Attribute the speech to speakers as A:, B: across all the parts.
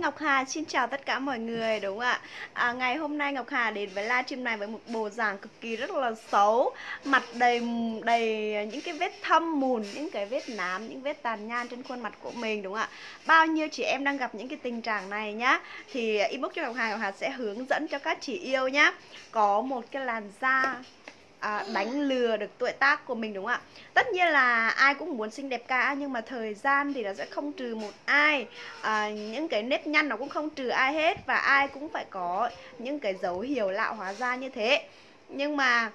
A: Ngọc Hà. Xin chào tất cả mọi người đúng không ạ? À, Ngày hôm nay Ngọc Hà đến với livestream này với một bộ dạng cực kỳ rất là xấu. Mặt đầy đầy những cái vết thâm mùn, những cái vết nám, những vết tàn nhan trên khuôn mặt của mình đúng không ạ? Bao nhiêu chị em đang gặp những cái tình trạng này nhá Thì inbox cho Ngọc Hà, Ngọc Hà sẽ hướng dẫn cho các chị yêu nhá. Có một cái làn da à, đánh lừa được tuổi tác của mình đúng không ạ? Tất nhiên là ai cũng muốn xinh đẹp cả nhưng mà thời gian thì nó sẽ không trừ một ai. À, những cái nếp nhăn nó cũng không trừ ai hết và ai cũng phải có những cái dấu hiệu lão hóa da như thế. Nhưng mà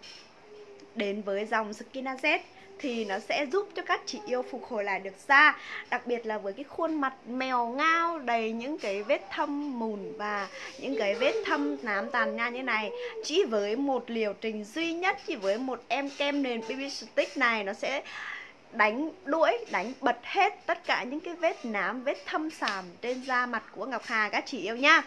A: đến với dòng Skinazet thì nó sẽ giúp cho các chị yêu phục hồi lại được da đặc biệt là với cái khuôn mặt mèo ngao đầy những cái vết thâm mùn và những cái vết thâm nám tàn nha như này. Chỉ với một liều trình duy nhất chỉ với một em kem nền BB Stick này nó sẽ đánh đuổi, đánh bật hết tất cả những cái vết nám, vết thâm sàm trên da mặt của Ngọc Hà các chị yêu nha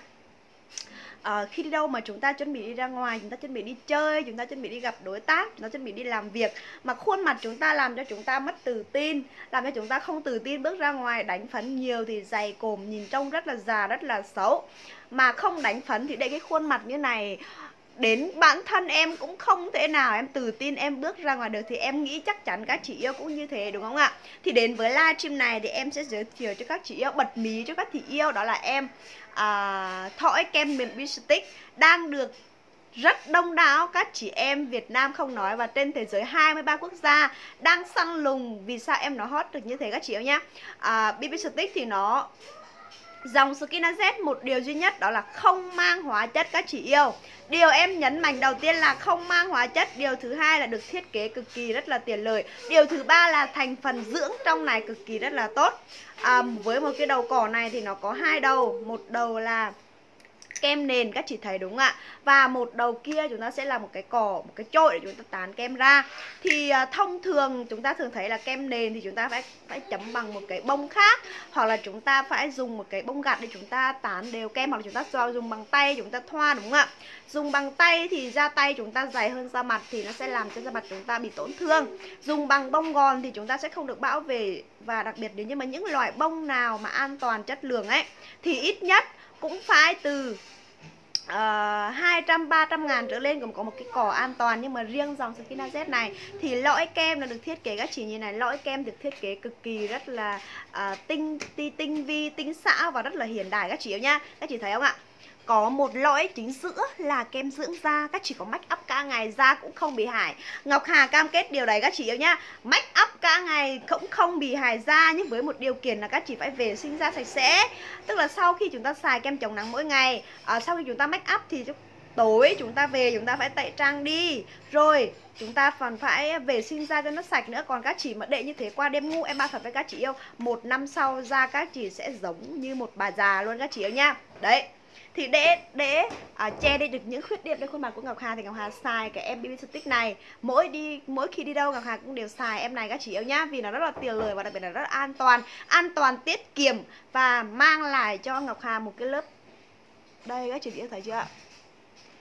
A: uh, khi đi đâu mà chúng ta chuẩn bị đi ra ngoài chúng ta chuẩn bị đi chơi chúng ta chuẩn bị đi gặp đối tác chúng ta chuẩn bị đi làm việc mà khuôn mặt chúng ta làm cho chúng ta mất tự tin làm cho chúng ta không tự tin bước ra ngoài đánh phấn nhiều thì dày cồm nhìn trông rất là già rất là xấu. Mà không đánh phấn thì để cái khuôn mặt như này đến bản thân em cũng không thể nào em tự tin em bước ra ngoài được thì em nghĩ chắc chắn các chị yêu cũng như thế đúng không ạ? Thì đến với livestream này thì em sẽ giới thiệu cho các chị yêu bật mí cho các chị yêu đó là em à, thỏi kem mềm stick đang được rất đông đảo các chị em Việt Nam không nói và trên thế giới 23 quốc gia đang săn lùng vì sao em nó hot được như thế các chị yêu nhá. À, BB Stick thì nó Dòng Skinazet một điều duy nhất đó là không mang hóa chất các chị yêu. Điều em nhấn mạnh đầu tiên là không mang hóa chất. Điều thứ hai là được thiết kế cực kỳ rất là tiện lợi. Điều thứ ba là thành phần dưỡng trong này cực kỳ rất là tốt. À, Với một cái đầu cỏ này thì nó có hai đầu. Một đầu là kem nền các chị thấy đúng không ạ và một đầu kia chúng ta sẽ là một cái cỏ một cái chổi để chúng ta tán kem ra thì uh, thông thường chúng ta thường thấy là kem nền thì chúng ta phải phải chấm bằng một cái bông khác hoặc là chúng ta phải dùng một cái bông gạt để chúng ta tán đều kem hoặc là chúng ta dùng bằng tay chúng ta thoa đúng không ạ dùng bằng tay thì da tay chúng ta dày hơn da mặt thì nó sẽ làm cho da mặt chúng ta bị tổn thương dùng bằng bông gòn thì chúng ta sẽ không được bảo vệ và đặc biệt nếu như mà những loại bông nào mà an toàn chất lượng ấy thì ít nhất cũng phải từ uh, 200 300 ngàn trở lên cũng có một cái cỏ an toàn. Nhưng mà riêng dòng Skina Z này thì lõi kem nó được thiết kế các chị như này. Lõi kem được thiết kế cực kỳ rất là uh, tinh, tinh tinh vi tinh xảo và rất là hiện đại. Các chị yêu nha. Các chị thấy không ạ? Có một lõi chính giữa là kem dưỡng da. Các chị có make up cả ngày da cũng không bị hại. Ngọc Hà cam kết điều đấy các chị yêu nhá. Make up cả ngày cũng không bị hại da nhưng với một điều kiện là các chị phải vệ sinh da sạch sẽ. Tức là sau khi chúng ta xài kem chống nắng mỗi ngày à, sau khi chúng ta make up thì tối chúng ta về chúng ta phải tẩy trang đi. Rồi chúng ta còn phải vệ sinh da cho nó sạch nữa. Còn các chị mà để như thế qua đêm ngủ em ba thật với các chị yêu một năm sau da các chị sẽ giống như một bà già luôn các chị yêu nha đấy thì để để à, che đi được những khuyết điểm trên khuôn mặt của Ngọc Hà thì Ngọc Hà xài cái em BB Stick này. Mỗi đi mỗi khi đi đâu Ngọc Hà cũng đều xài em này các chị yêu nhá vì nó rất là tiền lời và đặc biệt là rất an toàn an toàn tiết kiệm và mang lại cho Ngọc Hà một cái lớp đây các chị yêu thấy chưa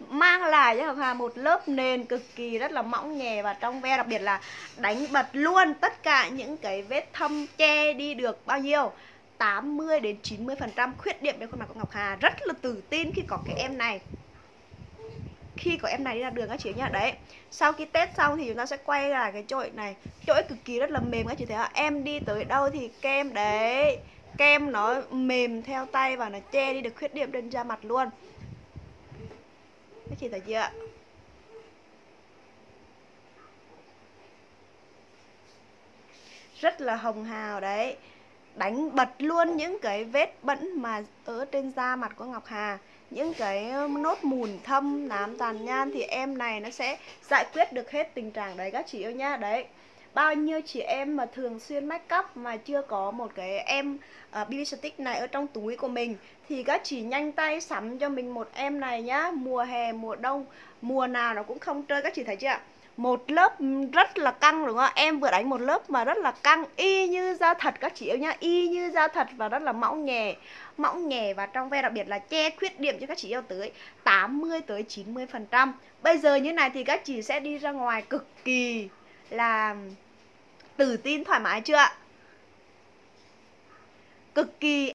A: mang lại cho Ngọc Hà một lớp nền cực kỳ rất là mỏng nhẹ và trong ve đặc biệt là đánh bật luôn tất cả những cái vết thâm che đi được bao nhiêu? 80 đến 90 phần trăm khuyết điểm trên khuôn mặt của Ngọc Hà. Rất là tự tin khi có cái em này. Khi có em này đi ra đường các chị nhá. Đấy, sau khi test xong thì chúng ta sẽ quay lại cái chổi này. Chổi cực kỳ rất là mềm các chị thấy không? Em đi tới đâu thì kem, đấy. Kem nó mềm theo tay và nó che đi được khuyết điểm trên da mặt luôn. Các chị thấy chưa rất là hồng hào, đấy đánh bật luôn những cái vết bẩn mà ở trên da mặt của Ngọc Hà. Những cái um, nốt mùn thâm nám tàn nhan thì em này nó sẽ giải quyết được hết tình trạng đấy các chị yêu nhá. Đấy bao nhiêu chị em mà thường xuyên make up mà chưa có một cái em à, uh, BB stick này ở trong túi của mình thì các chị nhanh tay sắm cho mình một em này nhá. Mùa hè mùa đông mùa nào nó cũng không chơi các chị thấy chưa một lớp rất là căng đúng không em vừa đánh một lớp mà rất là căng, y như da thật các chị yêu nhá, y như da thật và rất là mỏng nhẹ mỏng nhẹ và trong ve đặc biệt là che khuyết điểm cho các chị yêu tới 80 tới 90 phần trăm. Bây giờ như này thì các chị sẽ đi ra ngoài cực kỳ là tự tin thoải mái chưa cực kỳ